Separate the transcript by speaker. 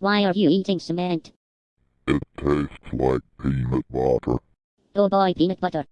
Speaker 1: Why are you eating cement?
Speaker 2: It tastes like peanut butter.
Speaker 1: Oh boy, peanut butter.